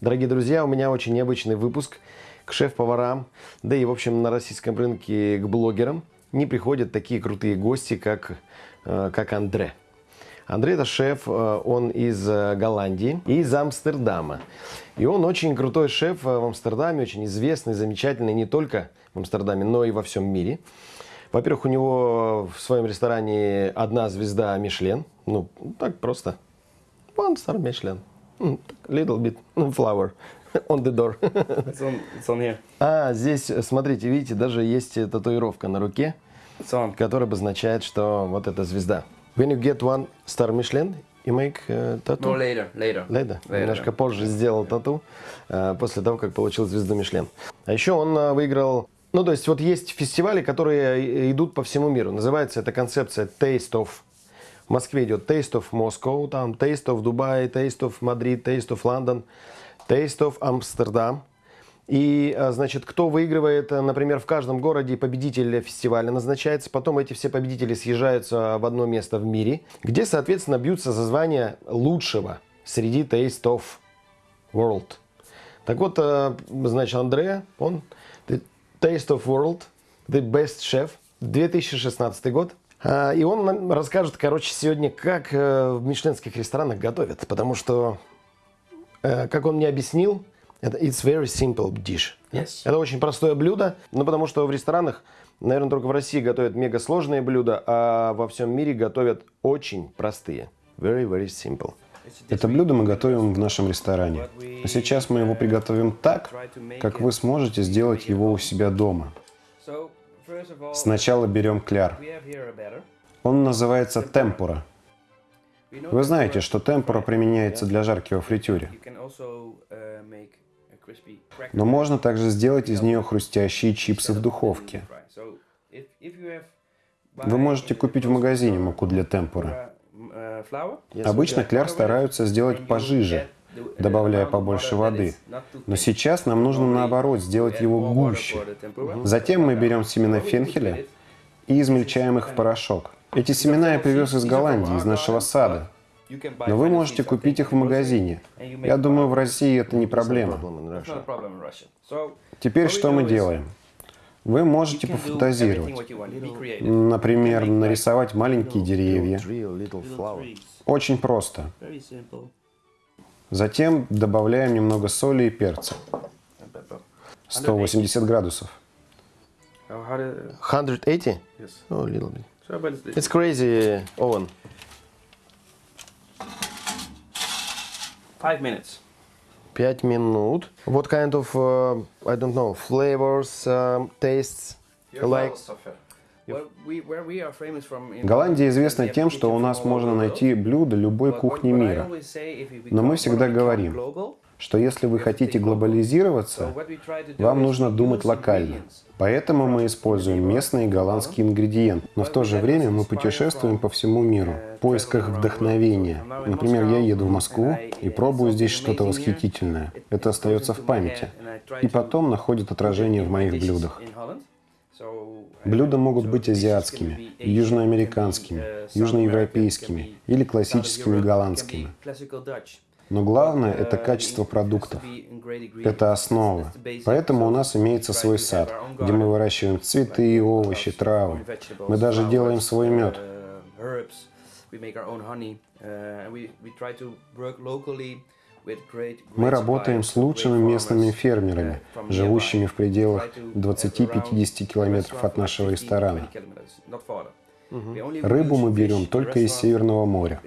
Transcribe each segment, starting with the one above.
Дорогие друзья, у меня очень необычный выпуск к шеф-поварам, да и, в общем, на российском рынке к блогерам не приходят такие крутые гости, как, э, как Андре. Андрей это шеф, э, он из э, Голландии, из Амстердама. И он очень крутой шеф в Амстердаме, очень известный, замечательный не только в Амстердаме, но и во всем мире. Во-первых, у него в своем ресторане одна звезда Мишлен. Ну, так просто. Star Michelin. Little bit flower on the door. It's on, it's on here. А, здесь, смотрите, видите, даже есть татуировка на руке, которая обозначает, что вот эта звезда. When you get one star Michelin, you make uh, tattoo? No, later, later. Лейда Later. немножко позже сделал тату, э, после того, как получил звезду Мишлен. А еще он э, выиграл... Ну, то есть, вот есть фестивали, которые идут по всему миру. Называется эта концепция Taste of. Москве идет Taste of Moscow, там Taste of Dubai, Taste of Madrid, Taste of London, Taste of Amsterdam. И, э, значит, кто выигрывает, э, например, в каждом городе победитель фестиваля назначается, потом эти все победители съезжаются в одно место в мире, где, соответственно, бьются за звание лучшего среди Taste of World. Так вот, э, значит, Андре, он the Taste of World, the best chef, 2016 год. А, И он нам расскажет, короче, сегодня, как э, в мишленских ресторанах готовят, потому что, э, как он мне объяснил, это it's very simple dish. Yes. Это очень простое блюдо, ну потому что в ресторанах, наверное, только в России готовят мега сложные блюда, а во всем мире готовят очень простые. Very, very simple. Это блюдо мы готовим в нашем ресторане. Но сейчас мы его приготовим так, как вы сможете сделать его у себя дома. Сначала берем кляр. Он называется темпура. Вы знаете, что темпура применяется для жарки во фритюре. Uh. Но можно также сделать из нее хрустящие чипсы в духовке. Вы можете купить в магазине муку для темпуры. uh, flour, Обычно кляр стараются сделать пожиже, добавляя побольше воды. Но сейчас нам нужно наоборот сделать его гуще. Затем мы берем семена фенхеля и измельчаем их в порошок. Эти семена я привез из Голландии, из нашего сада. Но вы можете купить их в магазине. Я думаю, в России это не проблема. Теперь что мы делаем? Вы можете пофантазировать. Например, нарисовать маленькие деревья. Очень просто. Затем добавляем немного соли и перца. 180 градусов. 180? Oh, a little bit. It's crazy oven. Five minutes. Пять минут. What kind of, uh, I don't know, flavors, um, tastes like? Голландия известна тем, что у нас можно найти блюда любой кухни мира. Но мы всегда говорим, что если вы хотите глобализироваться, вам нужно думать локально. Поэтому мы используем местные голландские ингредиенты. Но в то же время мы путешествуем по всему миру в поисках вдохновения. Например, я еду в Москву и пробую здесь что-то восхитительное. Это остается в памяти. И потом находит отражение в моих блюдах. Блюда могут быть азиатскими, южноамериканскими, южноевропейскими или классическими голландскими. Но главное – это качество продуктов. Это основа. Поэтому у нас имеется свой сад, где мы выращиваем цветы, овощи, травы. Мы даже делаем свой мед. Мы работаем с лучшими местными фермерами, живущими в пределах 20-50 километров от нашего ресторана. Рыбу мы берем только из Северного моря.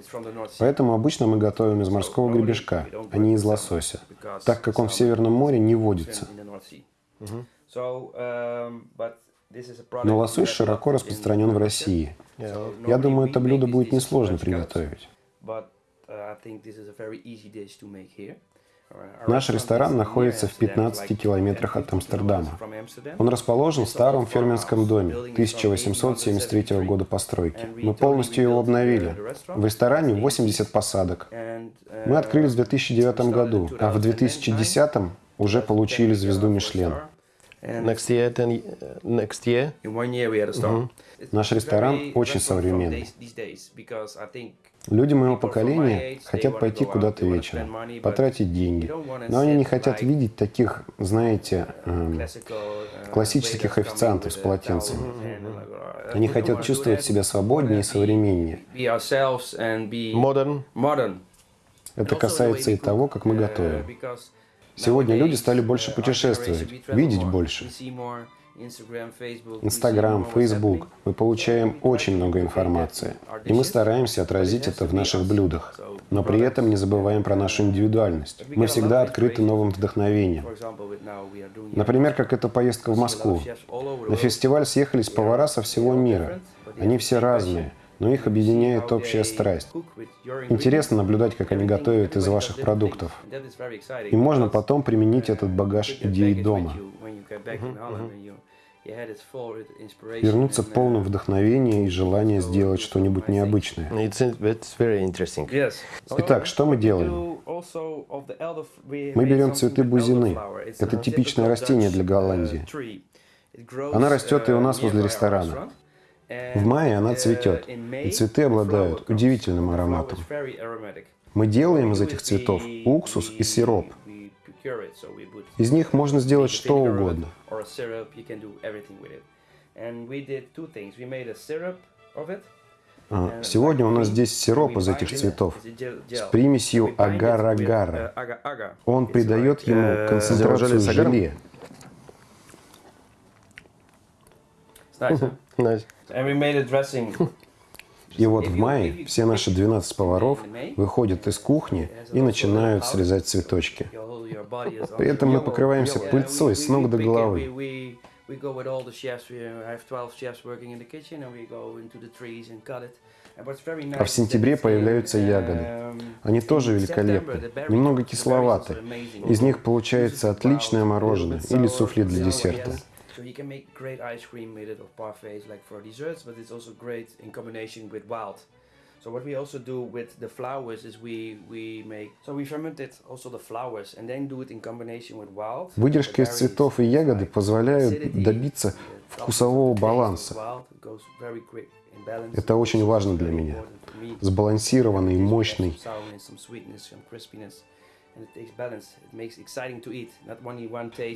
Поэтому обычно мы готовим из морского гребешка, а не из лосося, так как он в Северном море не водится. Но лосось широко распространен в России. Я думаю, это блюдо будет несложно приготовить. Наш ресторан находится в 15 километрах от Амстердама. Он расположен в старом фермерском доме 1873 года постройки. Мы полностью его обновили. В ресторане 80 посадок. Мы открылись в 2009 году, а в 2010 уже получили звезду Мишлен. Next year, ten, uh, next year. In one year we had a store. Наш ресторан очень современный. Люди моего поколения хотят пойти куда-то вечером, потратить деньги, но они не хотят видеть таких, знаете, эм, классических официантов с полотенцами. Они хотят чувствовать себя свободнее и современнее. Modern. Это касается и того, как мы готовим. Сегодня люди стали больше путешествовать, видеть больше. Инстаграм, Фейсбук. Мы получаем очень много информации. И мы стараемся отразить это в наших блюдах. Но при этом не забываем про нашу индивидуальность. Мы всегда открыты новым вдохновением. Например, как эта поездка в Москву. На фестиваль съехались повара со всего мира. Они все разные но их объединяет общая страсть. Интересно наблюдать, как они готовят из ваших продуктов. И можно потом применить этот багаж идей дома. Вернуться полным вдохновения и желания сделать что-нибудь необычное. Итак, что мы делаем? Мы берем цветы бузины. Это типичное растение для Голландии. Она растет и у нас возле ресторана. В мае она цветет, и цветы обладают удивительным ароматом. Мы делаем из этих цветов уксус и сироп. Из них можно сделать что угодно. А, сегодня у нас здесь сироп из этих цветов. с примесью агар-агара. Он придает ему концентрацию желе. Nice. И вот в мае все наши 12 поваров выходят из кухни и начинают срезать цветочки. При этом мы покрываемся пыльцой с ног до головы. А в сентябре появляются ягоды. Они тоже великолепны, немного кисловаты. Из них получается отличное мороженое или суфле для десерта. So you can make great ice cream made of parfaits like for desserts, but it's also great in combination with wild. So what we also do with the flowers is we we make so we fermented also the flowers and then do it in combination with wild. Выдержки из цветов и ягоды позволяют добиться вкусового баланса. Это очень важно для меня. Сбалансированный, мощный.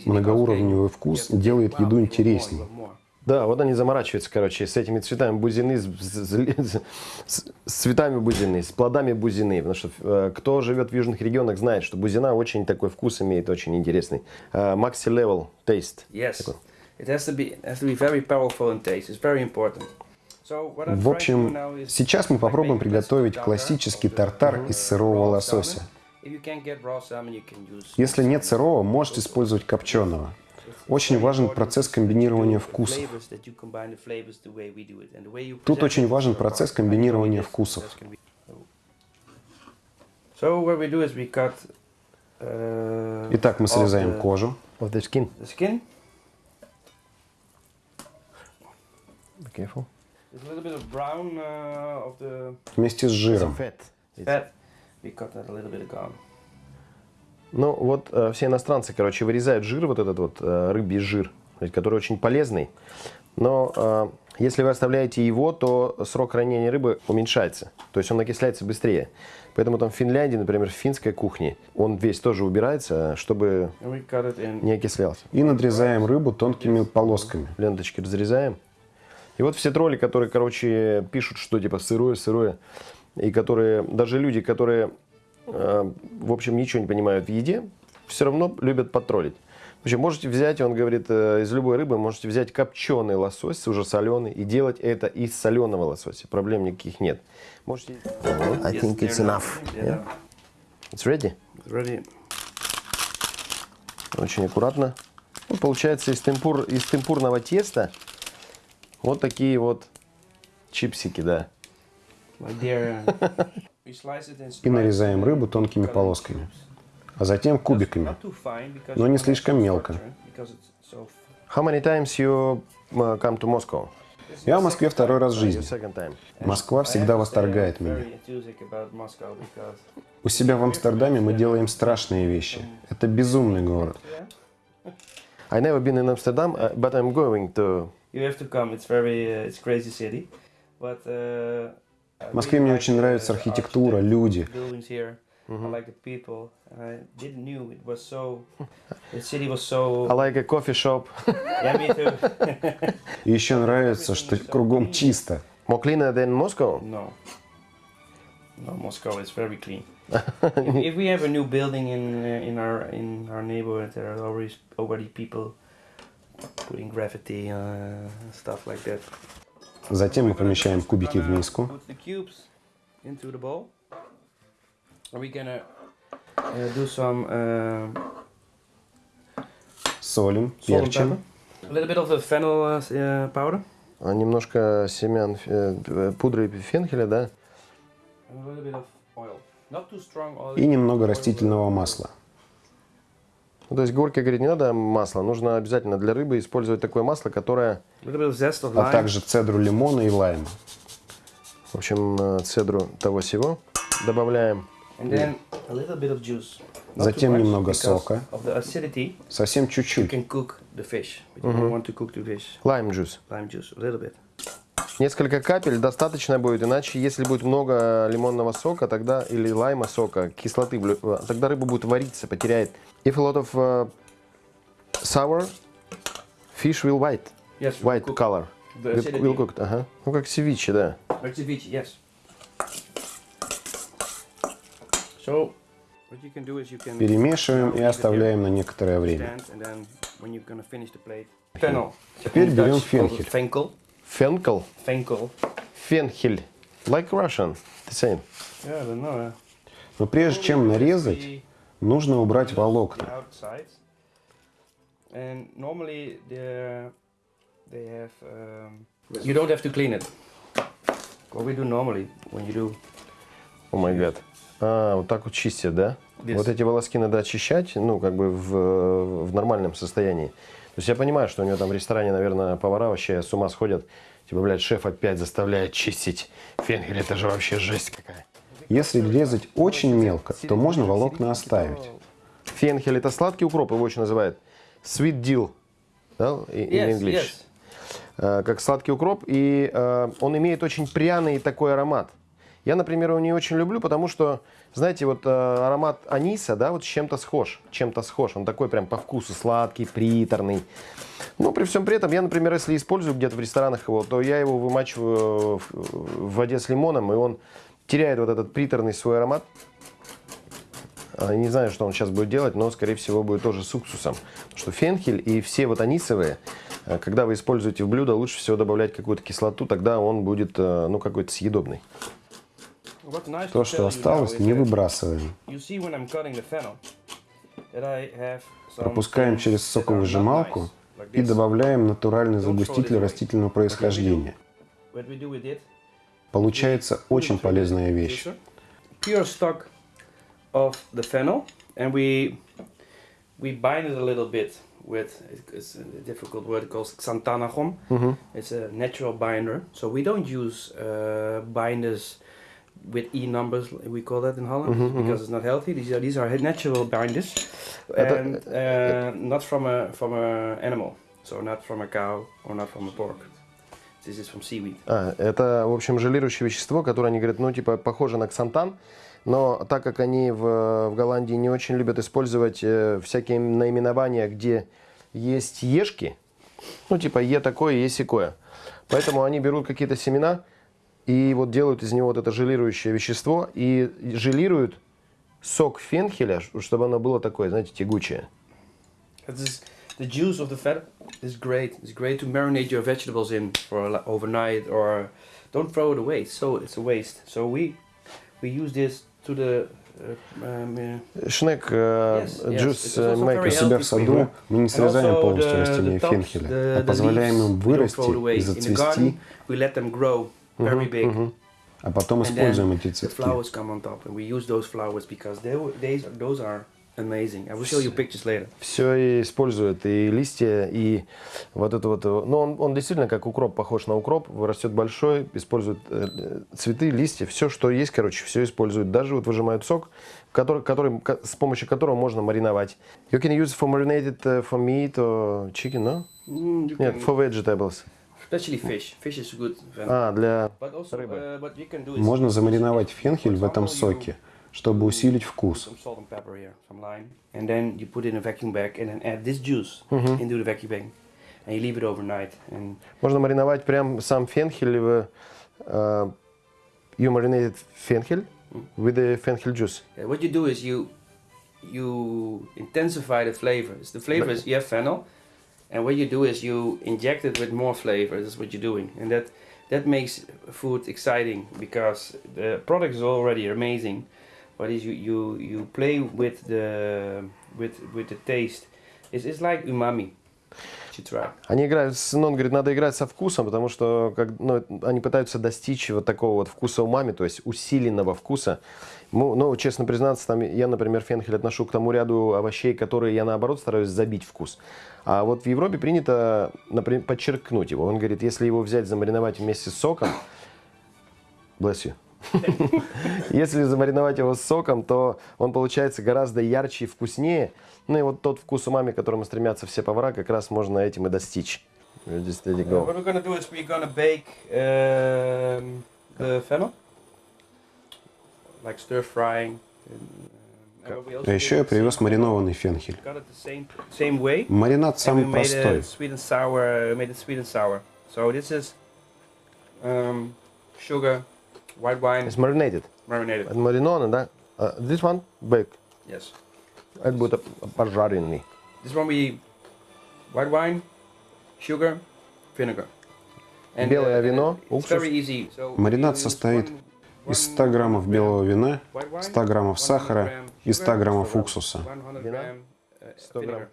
Многоуровневый вкус делает еду интереснее. Да, вот они заморачиваются, короче, с этими цветами бузины, с, с, с, с цветами бузины, с плодами бузины. Потому что э, кто живет в южных регионах, знает, что бузина очень такой вкус имеет, очень интересный. Maxi uh, level taste. Yes. Такой. It has to be, has to be very powerful in taste. It's very important. В общем, сейчас мы попробуем приготовить классический тартар из сырого лосося. Если нет сырого, можете использовать копченого. Очень важен процесс комбинирования вкусов. Тут очень важен процесс комбинирования вкусов. Uh, Итак, мы срезаем кожу. Uh, Вместе с жиром. Fat. That a little bit. Ну, вот э, все иностранцы, короче, вырезают жир, вот этот вот э, рыбий жир, который очень полезный. Но э, если вы оставляете его, то срок хранения рыбы уменьшается. То есть он окисляется быстрее. Поэтому там в Финляндии, например, в финской кухне, он весь тоже убирается, чтобы не окислялся. И надрезаем рыбу тонкими полосками. Ленточки разрезаем. И вот все тролли, которые, короче, пишут, что типа сырое, сырое, и которые, даже люди, которые Э, в общем, ничего не понимают в еде, все равно любят потроллить. В общем, можете взять, он говорит, э, из любой рыбы можете взять копченый лосось, уже соленый, и делать это из соленого лосося. Проблем никаких нет. Можете... I think it's enough. Yeah? It's ready? Ready. Очень аккуратно. Ну, получается из, темпур, из темпурного теста вот такие вот чипсики, да. И нарезаем рыбу тонкими полосками, а затем кубиками, но не слишком мелко. How many times you uh, come to Moscow? Я в Москве второй раз в жизни. Москва всегда восторгает меня. У себя в Амстердаме мы делаем страшные вещи. Это безумный город. I never been in Amsterdam, uh, but I'm going to. You have to come. It's very, uh, it's crazy city, but. Uh, В Москве мне like очень the нравится архитектура, люди. Buildings here. I like the people. And I didn't knew it was so. The city was so. I like a coffee shop. Yeah, me too. И еще нравится, что кругом чисто. More cleaner than Moscow. No. No, Moscow is very clean. if, if we have a new building in uh, in our in our neighborhood, there are always already people putting graffiti uh, stuff like that. Затем мы помещаем кубики в миску. Uh, uh, Солим, перчим. uh, uh. А Немножко семян э, э, пудры фенхеля, да? И немного растительного масла. Ну, то есть Горько говорит, не надо масла, нужно обязательно для рыбы использовать такое масло, которое, А также цедру лимона и лайма. в общем, э, цедру того всего добавляем. Затем немного сока. Совсем чуть-чуть. can Несколько капель достаточно будет, иначе если будет много лимонного сока, тогда или лайма сока, кислоты, э, тогда рыба будет вариться, потеряет. If a lot of uh, sour, fish will white, Yes, white cook color. the Will, will cooked, ага. Ну как севиче, да. Like ceviche, yes. So, what you can do is you can Перемешиваем и оставляем на некоторое время. Теперь берем фенхель. Fenkel. Фенкел, Fenkel. фенхель, like Russian, the same. Yeah, I don't know. uh, Но прежде чем нарезать, нужно убрать волокна. outside. And normally they they have um, you don't have to clean it. What we do normally when you do О май гад. А, вот так вот чистят, да? Yes. Вот эти волоски надо очищать, ну, как бы в, в нормальном состоянии. То есть я понимаю, что у него там в ресторане, наверное, повара вообще с ума сходят. Типа, блядь, шеф опять заставляет чистить фенгель, это же вообще жесть какая. Если резать очень мелко, то можно волокна оставить. Фенхель это сладкий укроп, его еще называют sweet dill, да, in yes, English. yes. Э, как сладкий укроп, и э, он имеет очень пряный такой аромат. Я, например, его не очень люблю, потому что, знаете, вот э, аромат аниса, да, вот с чем-то схож, чем-то схож. Он такой прям по вкусу сладкий, приторный. Но при всем при этом, я, например, если использую где-то в ресторанах его, то я его вымачиваю в, в воде с лимоном, и он теряет вот этот приторный свой аромат. А, Не знаю, что он сейчас будет делать, но, скорее всего, будет тоже с уксусом. Потому что фенхель и все вот анисовые, э, когда вы используете в блюдо, лучше всего добавлять какую-то кислоту, тогда он будет, э, ну, какой-то съедобный. То, что осталось, не выбрасываем. Пропускаем через соковыжималку и добавляем натуральный загуститель растительного происхождения. Получается очень полезная вещь. we bind it a little bit with it's a difficult word called xanthanachon. It's a natural binder, so we don't use uh, binders with e numbers. We call that in Holland because it's not healthy. These are these are natural binders, that- and uh, not from a from a animal. So not from a cow or not from a pork. This is from seaweed. А, это, в общем, желирующее вещество, которое они говорят, ну, типа, похоже на ксантан, но так как они в, в Голландии не очень любят использовать э, всякие наименования, где есть ешки, ну, типа, е такое, е сякое. Поэтому они берут какие-то семена и вот делают из него вот это желирующее вещество и желируют сок фенхеля, чтобы оно было такое, знаете, тягучее. Is the juice of the fat is great. It's great to marinate your vegetables in for overnight or don't throw it away. So it's a waste. So we we use this to the uh, um, uh, Шнек э, джус мейкер. себя в саду мы не срезаем полностью растения фенхеля, а позволяем им вырасти и зацвести, very big. а потом используем эти цветки. flowers come on top, and we use those flowers because they, they those are amazing. I will show you pictures later. Все использует, и листья, и вот это вот. Ну, он, он действительно как укроп, похож на укроп, растет большой, использует э, цветы, листья, все, что есть, короче, все используют. Даже вот выжимают сок, который, который, с помощью которого можно мариновать. You can use for marinated uh, for meat or chicken, no? Mm, Нет, for vegetables. Especially fish. Fish is good. А, для But also, рыбы. uh, what you can do is Можно замариновать фенхель в этом соке, чтобы усилить вкус. some salt and pepper here, some lime, and then you put it in a vacuum bag and then add this juice into the vacuum bag, and you leave it overnight. And Можно мариновать прям сам фенхель в uh, you marinated фенхель with the fenchel juice. uh, what you do is you you intensify the flavors. The flavors you have fennel, and what you do is you inject it with more flavor. That's what you're doing, and that that makes food exciting because the product is already amazing, but is you you you play with the with with the taste. It's, it's like umami. You should try. Они играют, с, ну, он говорит, надо играть со вкусом, потому что как, ну, они пытаются достичь вот такого вот вкуса умами, то есть усиленного вкуса. Ну, ну, честно признаться, там, я, например, фенхель отношу к тому ряду овощей, которые я, наоборот, стараюсь забить вкус. А вот в Европе принято, например, подчеркнуть его. Он говорит, если его взять, замариновать вместе с соком, bless you. Если замариновать его с соком, то он получается гораздо ярче и вкуснее. Ну и вот тот вкус умами, к которому стремятся все повара, как раз можно этим и достичь. Just let it go. what we're gonna do is we're gonna bake um, the fennel, like stir frying. And, um, and what we also А еще did я is привез we маринованный фенхель. Got it the same same way. Маринад and we самый made простой. it sweet and sour. Made it sweet and sour. So this is um, sugar, white wine, It's marinated. marinated. Мариновано, да? Uh, this one, bake. Yes. Это будет пожаренный. This one we white wine, sugar, vinegar. Белое uh, вино, it's уксус. very easy. So Маринад you use состоит one- Из one 100 граммов белого вина, white wine, 100 граммов 100 сахара и 100 sugar, граммов уксуса. 100 Вина? грамм, uh, 100 грамм. vinegar.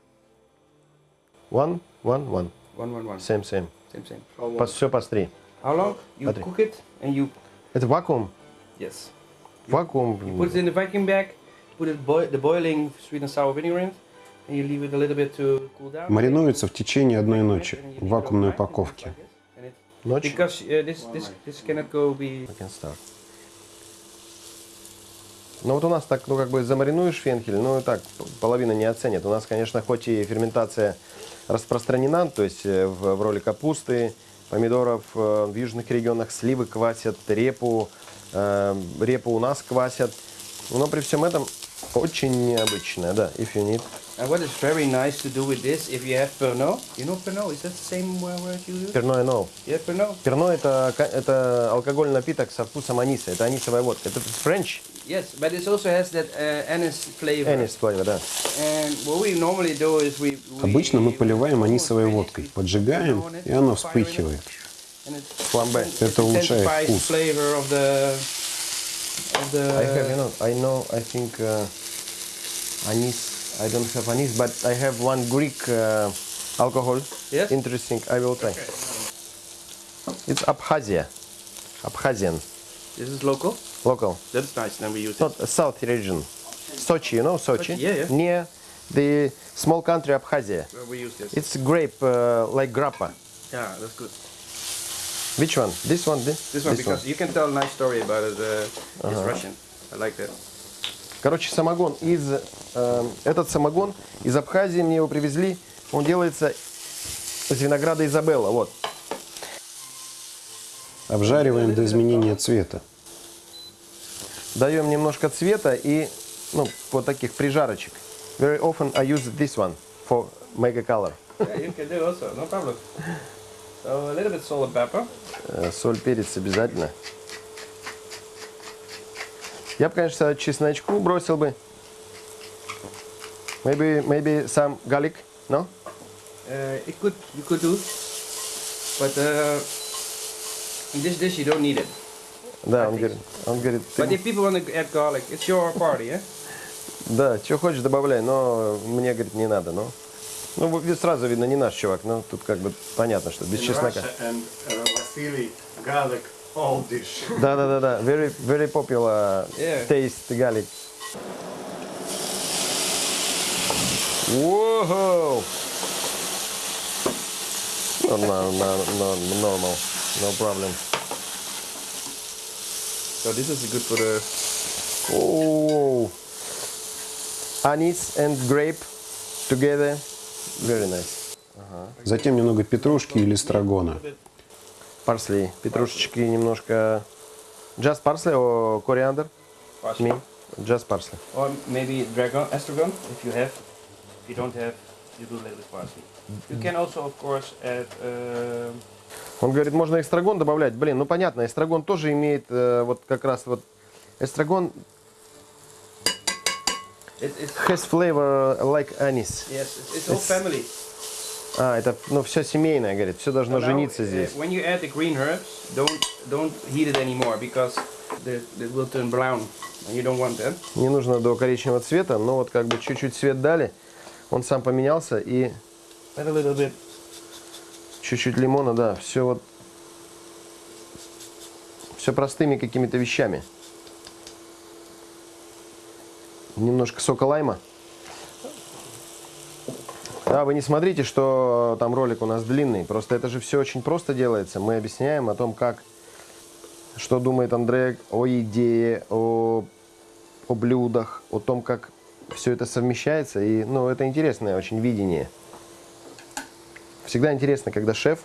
One, one, one. One, one, one. Same, same. Same, same. По, все по три. How long? You Смотри. cook it and you Это вакуум. yes. Вакуум. You put it in the vacuum bag. Put it boi- the boiling sweet and sour vinegar in, and you leave it a little bit to cool down. Мариnuется в течение одной ночи в вакуумной упаковке. Ночь. Because uh, this this this cannot go be. I can start. Ну вот у нас так, ну как бы замаринуешь фенхель, ну и так, половина не оценит. У нас, конечно, хоть и ферментация распространена, то есть э, в, в роли капусты, помидоров, э, в южных регионах сливы квасят, репу, э, репу у нас квасят. Но при всем этом очень необычная, да, if you need. And what is very nice to do with this, if you have Pernod, you know Pernod, is that the same word you use? Перно и ноу. Yeah, Pernod. Перно это, это алкогольный напиток со вкусом аниса, это анисовая водка. Это French, Yes, but it also has that uh, anise flavor. анис flavor, да. And what we normally do is we. we Обычно мы поливаем анисовой водкой, поджигаем, и оно вспыхивает. Фламбе. Это улучшает вкус. flavor of the of the. I have, you know, I know, I think uh, anise. I don't have anise, but I have one Greek uh, alcohol. Yes? Interesting. I will try. It's Abkhazia. Abkhazian, This is local. Local. That's nice. Then we use not a south region. Sochi, you know Sochi? Sochi, yeah, yeah. Near the small country Abkhazia. it. Uh, we use this. It's grape uh, like grappa. yeah, that's good. Which one? This one? This, This one because you can tell a nice story about it. Uh, Uh-huh. It's Russian. I like that. Короче, самогон из... э, этот самогон из Абхазии мне его привезли. Он делается из винограда Изабелла. Вот. Обжариваем до изменения цвета. Даем немножко цвета и ну, вот таких прижарочек. Very often I use this one for make a color. yeah, you can do also. No problem. So a little bit salt and pepper. Э, Соль, перец обязательно. Я бы, конечно, чесночку бросил бы. Maybe, maybe some garlic, no? Uh, it could you could do, but uh, in this dish you don't need it. Да, он говорит, он говорит, But ты, if people want to add garlic, it's your party, yeah. да, что хочешь добавляй, но мне, говорит, не надо, ну. Ну, сразу видно, не наш чувак, но тут как бы понятно, что без in чеснока. And uh, Vasily garlic all dish. Да, да, да, да. Very, very popular Yeah. taste garlic. Whoa! No, no, no, no, normal. No problem. So this is good for the Oh, anise and grape together, very nice. Затем немного петрушки или эстрагона. Парсли, петрушечки немножко. Just parsley or coriander? parsley. Me, just parsley. Or maybe dragon, estragon, if you have. If you don't have, you do a little bit parsley. You can also, of course, add. Uh, Он говорит, можно эстрагон добавлять. Блин, ну понятно, эстрагон тоже имеет э, вот как раз вот эстрагон it, has flavor like anise. yes, it's, it's whole family. А, это, ну, все семейное, говорит, все должно Now, жениться uh, здесь. when you add the green herbs, don't don't heat it anymore because the, it will turn brown, and you don't want that. Не нужно до коричневого цвета, но вот как бы чуть-чуть цвет дали, он сам поменялся и Add a little bit. Чуть-чуть лимона, да, все вот, все простыми какими-то вещами. Немножко сока лайма. Да, вы не смотрите, что там ролик у нас длинный. Просто это же все очень просто делается. Мы объясняем о том, как, что думает Андрей о идее, о, о блюдах, о том, как все это совмещается. И, ну, это интересное очень видение. Всегда интересно, когда шеф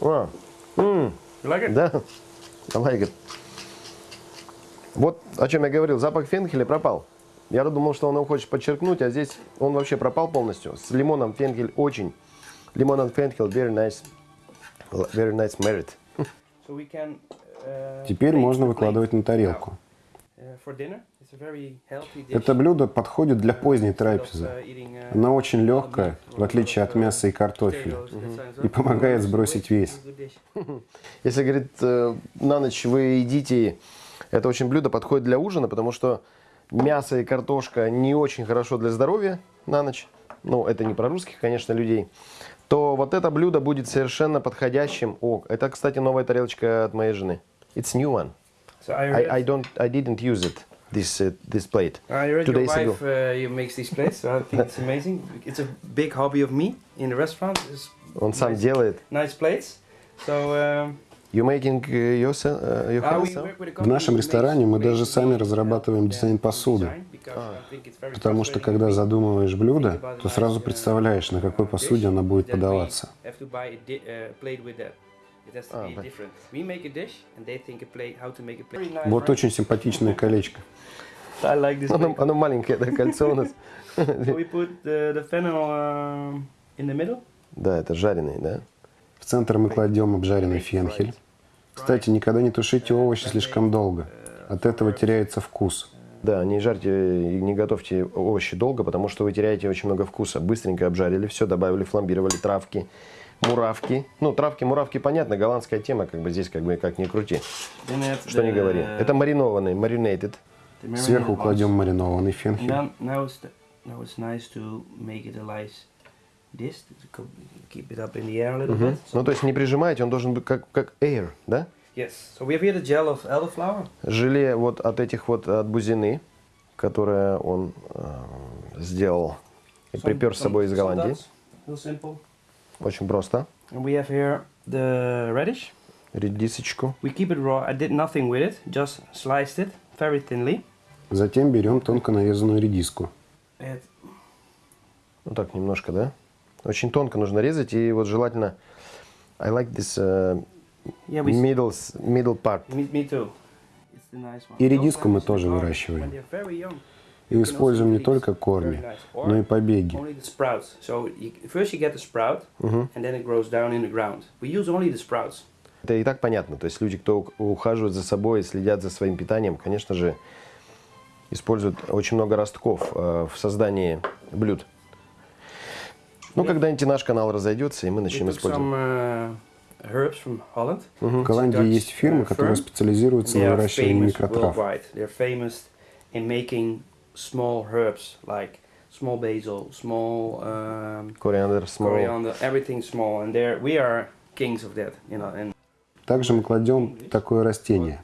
А, м, You like it? да, I like it. Вот о чем я говорил, запах фенхеля пропал. Я думал, что он его хочет подчеркнуть, а здесь он вообще пропал полностью. С лимоном фенхель очень. Лимон and фенхель, very nice, very nice merit. So can. Uh, Теперь можно выкладывать на тарелку. Это блюдо подходит для поздней трапезы. eating, uh, Оно очень легкое, в отличие от мяса и картофеля, и помогает сбросить вес. Если, говорит, э, на ночь вы едите, это очень блюдо подходит для ужина, потому что мясо и картошка не очень хорошо для здоровья на ночь. Ну, это не про русских, конечно, людей. То вот это блюдо будет совершенно подходящим. О, это, кстати, новая тарелочка от моей жены. It's new one. So I I, I don't, I didn't use it. This, uh, this plate. I read two your wife uh, makes these plates, so I think it's amazing. It's a big hobby of me in the restaurant. Is Он сам nice, делает. nice plates. So um, You making uh, yourself, uh, your uh, we house? work with a В нашем ресторане мы даже сами разрабатываем дизайн посуды. it's very Потому что когда задумываешь блюдо, то сразу uh, представляешь, на какой uh, посуде она будет подаваться. Have to buy a di- plate with that. It has to be but- different. We make a dish, and they think a plate, how to make a plate. Very nice, Вот очень симпатичное колечко. I like this. Оно, оно маленькое, это кольцо у нас. So we put the, the fennel um, in the middle. Да, это жареный, да? В центр мы кладем обжаренный фенхель. Кстати, никогда не тушите овощи слишком долго. От этого теряется вкус. Да, не жарьте и не готовьте овощи долго, потому что вы теряете очень много вкуса. Быстренько обжарили, все, добавили, фламбировали травки, муравки. Ну, травки, муравки, понятно, голландская тема, как бы здесь как бы как ни крути. Что не the- говори. Это маринованный, marinated. marinated Сверху кладем маринованный фенхель. then now it's the, now it's nice to make it a nice this to co- keep it up in the air a little bit. So, Ну, то есть не прижимаете, он должен быть как, как air, да? yes. So we have here the gel of elderflower. Желе вот от этих вот, от бузины, которое он э, сделал и припер с собой из Голландии. Real simple. Очень просто. And we have here the radish. Редисочку. We keep it raw. I did nothing with it. Just sliced it very thinly. Затем берем тонко нарезанную редиску. Add Ну так, немножко, да? Очень тонко нужно резать, и вот желательно... I like this uh, yeah, we middle, middle part. Me, me too. It's the nice one. И редиску мы тоже выращиваем. И используем не только корни, но и побеги. Это и так понятно. То есть люди, кто ух- ухаживают за собой, следят за своим питанием, конечно же, используют очень много ростков э, в создании блюд. Ну, когда-нибудь наш канал разойдется, и мы начнем использовать. uh, Holland. В Голландии есть фирмы, которые специализируются на выращивании famous small herbs like small basil, small um, Кориандр, смол. coriander, everything small. And there we are kings of that, you know. And Также мы кладем такое растение.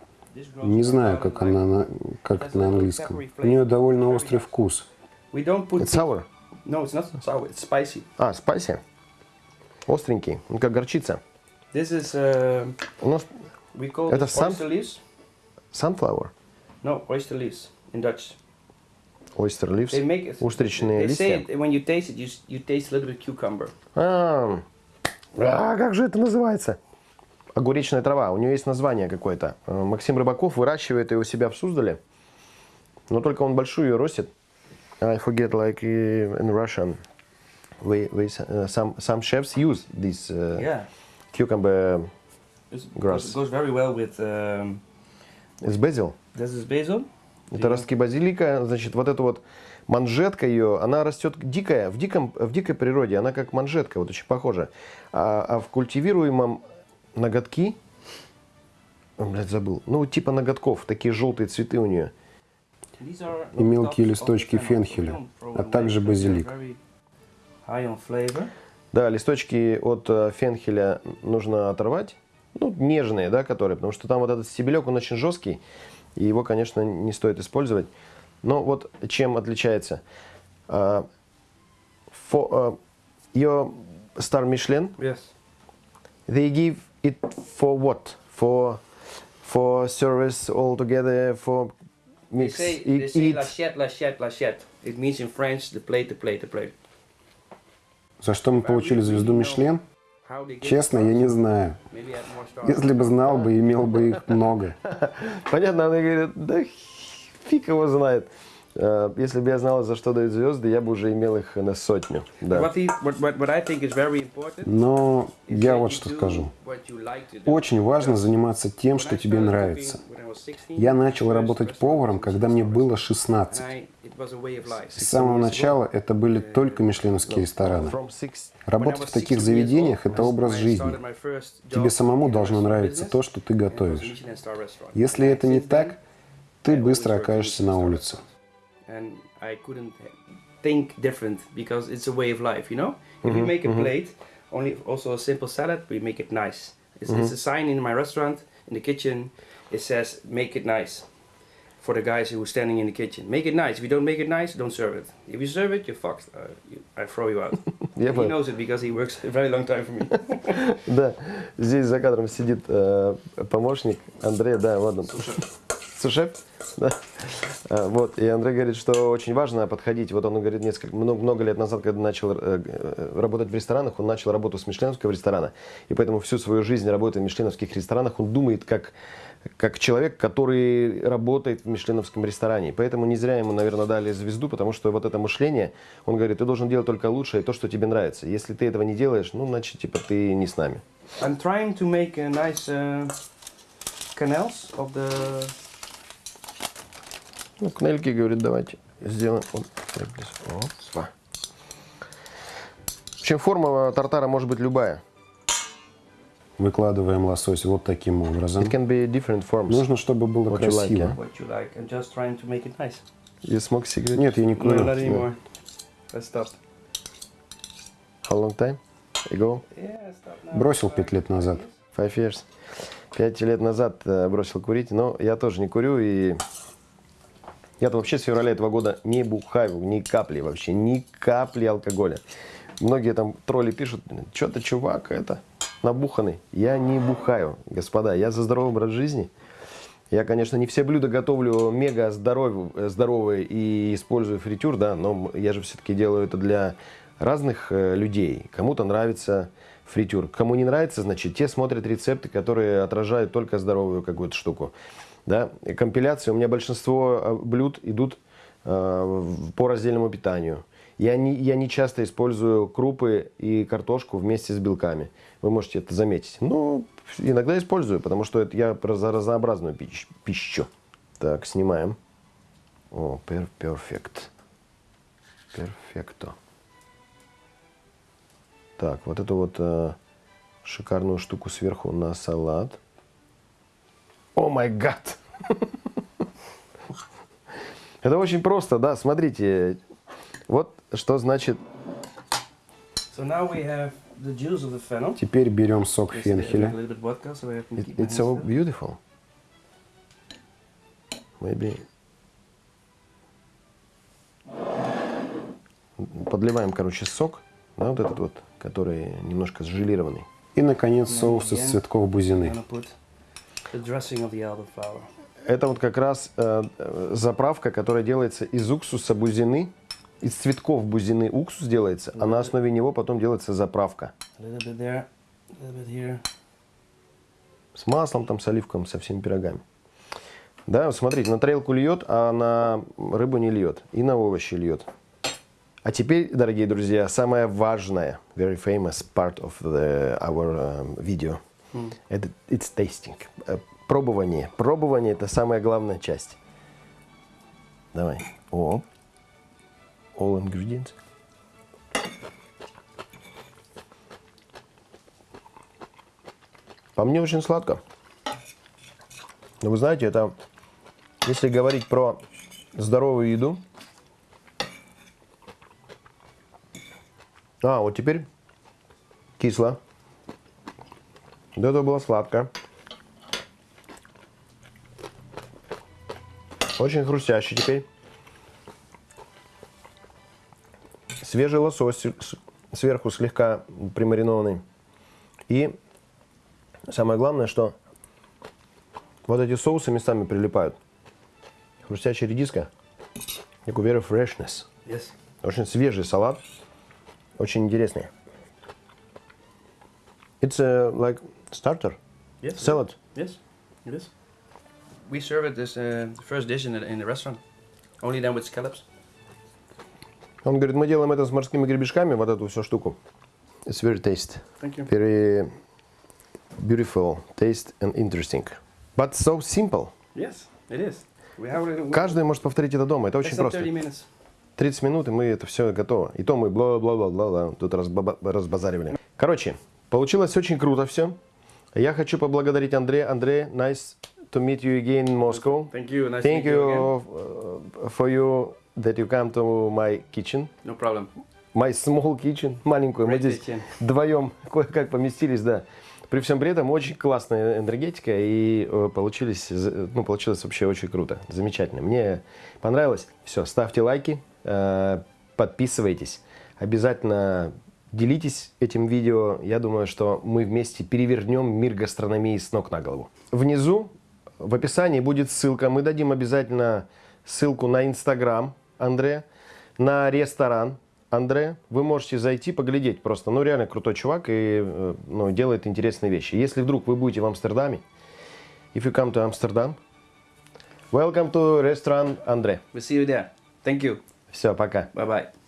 Не знаю, как, она, на- как это на английском. У нее довольно острый вкус. It's sour. No, it's not sour. It's spicy. А, спайси. Остренький, ну как горчица. This is uh, У нас we call Это сам- oyster leaves. sunflower, No, oyster leaves in Dutch. Oyster leaves, They make it. устричные They say листья. it, when you taste it, you, you taste a little bit cucumber. А, а, как же это называется? Огуречная трава. У нее есть название какое-то. Э, Максим Рыбаков выращивает ее у себя в Суздале. Но только он большую ее ростит. I forget, like uh, in Russian, we, we, uh, some, some chefs use this uh, Yeah. cucumber. It's, Grass. It goes very well with. Um, It's basil. this is basil. Это ростки базилика. Значит, вот эта вот манжетка ее, она растет дикая, в, диком, в дикой природе. Она как манжетка, вот очень похожа. А, а в культивируемом ноготки, блядь, забыл, ну типа ноготков, такие желтые цветы у нее. И мелкие листочки фенхеля, а также базилик. Да, листочки от э, фенхеля нужно оторвать. Ну, нежные, да, которые, потому что там вот этот стебелек, он очень жесткий, и его, конечно, не стоит использовать. Но вот чем отличается? А, for, а, your Star Michelin, Yes. they give it for what? For for service altogether, for They mix, say, they say eat. l'assiette, l'assiette, l'assiette. It means in French the plate, the plate, the plate. За что мы получили звезду Мишлен? Честно, я не знаю. Если бы знал бы, имел бы их много. Понятно, она говорит, да фиг его знает. Э, Если бы я знала, за что дают звезды, я бы уже имел их на сотню. Да. Но я вот что скажу. Очень важно заниматься тем, что тебе нравится. Cooking when I was 16, Я начал работать поваром, когда мне было Wars. 16. And I- it was a way of life. С самого начала это были только мишленовские рестораны. Работать в таких заведениях – это образ жизни. Тебе самому должно нравиться то, что ты готовишь. Если это не так, ты быстро окажешься на улице. And I couldn't think different because it's a way of life, you know? If you make a plate, only also a simple salad, we make it nice. It's, it's a sign in my restaurant, in the kitchen, it says make it nice. For the guys who are standing in the kitchen. Make it nice. If you don't make it nice, don't serve it. If you serve it, you're fucked. Uh, you, I throw you out. Я he knows it because he works a very long time for me. Да, здесь за кадром сидит э, помощник Андрея, да, вот он. Сушеф? Да. А, вот, и Андрей говорит, что очень важно подходить. Вот он говорит, несколько, много, много лет назад, когда начал э, э, работать в ресторанах, он начал работу с мишленовского ресторана. И поэтому всю свою жизнь, работая в мишленовских ресторанах, он думает как, как человек, который работает в мишленовском ресторане. Поэтому не зря ему, наверное, дали звезду, потому что вот это мышление, он говорит, ты должен делать только лучшее, то, что тебе нравится. Если ты этого не делаешь, ну, значит, типа, ты не с нами. I'm trying to make a nice uh, canals of the Ну, кнельки, говорит, давайте сделаем. Здесь. Опа. В общем, форма тартара может быть любая. Выкладываем лосось вот таким образом. It can be different forms. Нужно, чтобы было What you like, красиво. yeah? you like. Make it nice. You smoke cigarette? Нет, я не No, курю. not anymore. I stopped. How long time ago? Yeah, I. Бросил пять лет назад. Five years. Пять лет назад э, бросил курить, но я тоже не курю и... Я-то вообще с февраля этого года не бухаю, ни капли вообще, ни капли алкоголя. Многие там тролли пишут, что ты, чувак, это, набуханный. Я не бухаю, господа, я за здоровый образ жизни. Я, конечно, не все блюда готовлю мега здоров- здоровые и использую фритюр, да, но я же все-таки делаю это для разных э, людей. Кому-то нравится фритюр, кому не нравится, значит, те смотрят рецепты, которые отражают только здоровую какую-то штуку. Да? Компиляции, у меня большинство э, блюд идут э, по раздельному питанию. Я не, я не часто использую крупы и картошку вместе с белками. Вы можете это заметить. Но иногда использую, потому что это я за разнообразную пищ- пищу. Так, снимаем. О, пер перфект. Перфекто. Так, вот эту вот э, шикарную штуку сверху на салат. О май гад! Это очень просто, да, смотрите. Вот что значит So now we have the juice of the fennel. Теперь берем сок фенхеля. vodka, so It- it's so beautiful. Maybe. Подливаем, короче, сок, да, вот этот вот, который немножко сжелированный. И, наконец, соус из цветков бузины. Это вот как раз э, э, заправка, которая делается из уксуса бузины, из цветков бузины уксус делается, а на основе него потом делается заправка. There. С маслом, там, с оливком, со всеми пирогами. Да, смотрите, на тарелку льет, а на рыбу не льет. И на овощи льет. А теперь, дорогие друзья, самое важное, very famous part of the, our um, video, это it's tasting. Э, Пробование. Пробование – это самая главная часть. Давай. О. All ingredients. По мне очень сладко. Но вы знаете, это, если говорить про здоровую еду, а, вот теперь кисло. До этого было сладко. Очень хрустящий теперь. Свежий лосось сверху слегка примаринованный. И самое главное, что вот эти соусы местами прилипают. Хрустящая редиска. Такой very freshness. Yes. Очень свежий салат. Очень интересный. It's a, like starter. Yes. Salad. Yes, it is. We serve it as uh, the first dish in the, in the restaurant. Only then with scallops. Он говорит, мы делаем это с морскими гребешками, вот эту всю штуку. It's very tasty. Thank you. Very beautiful taste and interesting. But so simple. Yes, it is. We have. Каждый может повторить это дома. Это очень просто. 30 minutes. 30 минут, и мы это все готово. И то мы бла-бла-бла-бла тут разбаба- разбазаривали. Короче, получилось очень круто все. Я хочу поблагодарить Андрея. Андрей, nice to meet you again in Moscow. Thank you. Nice Thank to meet you again. you uh, for you that you come to my kitchen. No problem. My small kitchen, маленькую. Мы Great здесь kitchen. вдвоем кое-как поместились, да. При всем при этом очень классная энергетика и э, получились, ну, получилось вообще очень круто, замечательно. Мне понравилось. Все, ставьте лайки, э, подписывайтесь, обязательно делитесь этим видео. Я думаю, что мы вместе перевернем мир гастрономии с ног на голову. Внизу в описании будет ссылка. Мы дадим обязательно ссылку на Инстаграм Андре, на ресторан Андре. Вы можете зайти, поглядеть просто. Ну, реально крутой чувак и э, ну, делает интересные вещи. Если вдруг вы будете в Амстердаме, if you come to Amsterdam, welcome to restaurant Андре. We'll see you there. Thank you. Все, пока. Bye bye.